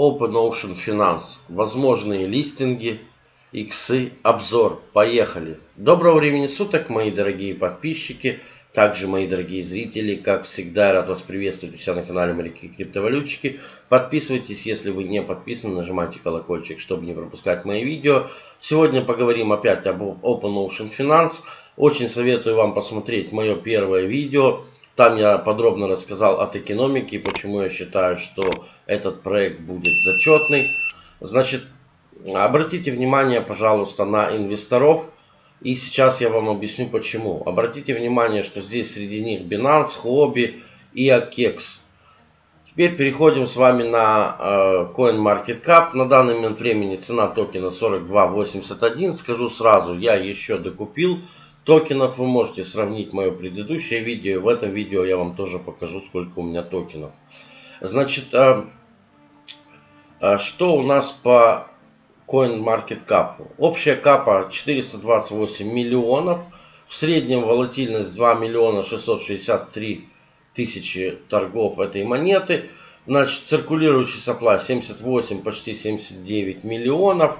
Open Ocean Finance. Возможные листинги, иксы, обзор. Поехали. Доброго времени суток, мои дорогие подписчики. Также, мои дорогие зрители, как всегда, рад вас приветствовать у себя на канале Моряки Криптовалютчики. Подписывайтесь, если вы не подписаны, нажимайте колокольчик, чтобы не пропускать мои видео. Сегодня поговорим опять об Open Ocean Finance. Очень советую вам посмотреть мое первое видео. Там я подробно рассказал от экономики, почему я считаю, что этот проект будет зачетный. Значит, обратите внимание, пожалуйста, на инвесторов. И сейчас я вам объясню почему. Обратите внимание, что здесь среди них Binance, Huobi и Akex. Теперь переходим с вами на э, CoinMarketCap. На данный момент времени цена токена 42.81. Скажу сразу, я еще докупил токенов вы можете сравнить мое предыдущее видео. В этом видео я вам тоже покажу, сколько у меня токенов. Значит, а, а, что у нас по CoinMarketCap? Общая капа 428 миллионов. В среднем волатильность 2 миллиона 663 тысячи торгов этой монеты. Значит, циркулирующий сопла 78, почти 79 миллионов.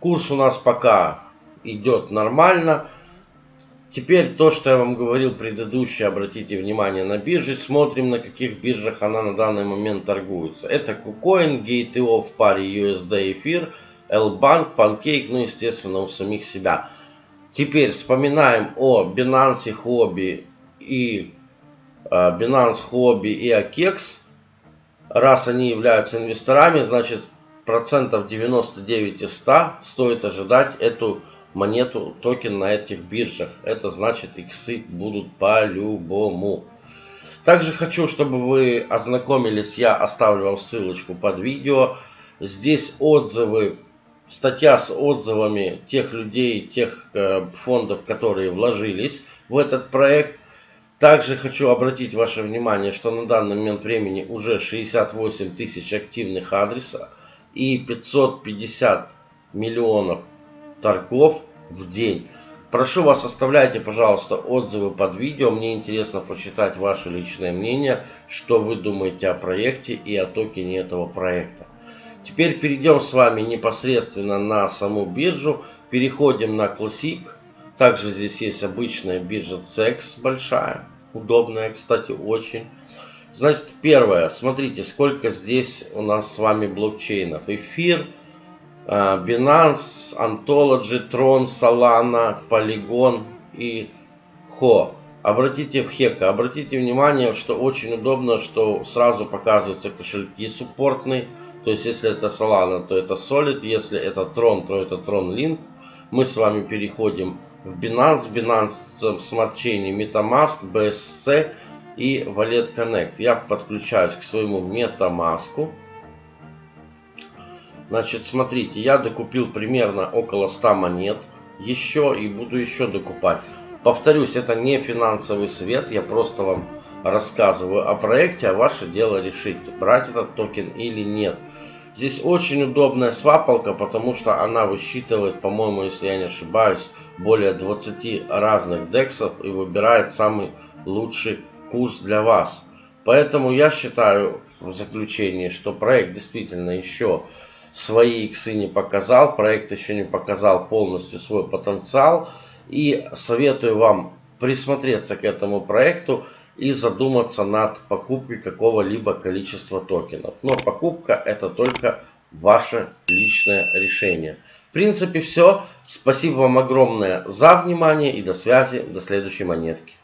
Курс у нас пока идет нормально. Теперь то, что я вам говорил предыдущее, обратите внимание на биржи. Смотрим, на каких биржах она на данный момент торгуется. Это KuCoin, GateO в паре USD эфир, L-Bank, Pancake, ну естественно у самих себя. Теперь вспоминаем о Binance Hobby и uh, Binance Hobby и Akex. Раз они являются инвесторами, значит процентов 99 из 100 стоит ожидать эту монету, токен на этих биржах. Это значит иксы будут по-любому. Также хочу, чтобы вы ознакомились, я оставлю вам ссылочку под видео. Здесь отзывы, статья с отзывами тех людей, тех э, фондов, которые вложились в этот проект. Также хочу обратить ваше внимание, что на данный момент времени уже 68 тысяч активных адресов и 550 миллионов торгов в день. Прошу вас, оставляйте, пожалуйста, отзывы под видео. Мне интересно прочитать ваше личное мнение, что вы думаете о проекте и о токене этого проекта. Теперь перейдем с вами непосредственно на саму биржу. Переходим на Classic. Также здесь есть обычная биржа CEX большая. Удобная, кстати, очень. Значит, первое. Смотрите, сколько здесь у нас с вами блокчейнов. Эфир. А, Binance, Ontology, Tron, Solana, Polygon и Ho. Обратите в Хека, обратите внимание, что очень удобно, что сразу показываются кошельки суппортные. То есть, если это Solana, то это Solid, если это Tron, то это Tron Link. Мы с вами переходим в Binance, Binance Smart Chain, MetaMask, BSC и Wallet Connect. Я подключаюсь к своему MetaMask. Значит, смотрите, я докупил примерно около 100 монет. Еще и буду еще докупать. Повторюсь, это не финансовый совет, я просто вам рассказываю о проекте, а ваше дело решить, брать этот токен или нет. Здесь очень удобная свапалка, потому что она высчитывает, по-моему, если я не ошибаюсь, более 20 разных дексов и выбирает самый лучший курс для вас. Поэтому я считаю в заключении, что проект действительно еще свои иксы не показал, проект еще не показал полностью свой потенциал. И советую вам присмотреться к этому проекту и задуматься над покупкой какого-либо количества токенов. Но покупка это только ваше личное решение. В принципе все. Спасибо вам огромное за внимание и до связи. До следующей монетки.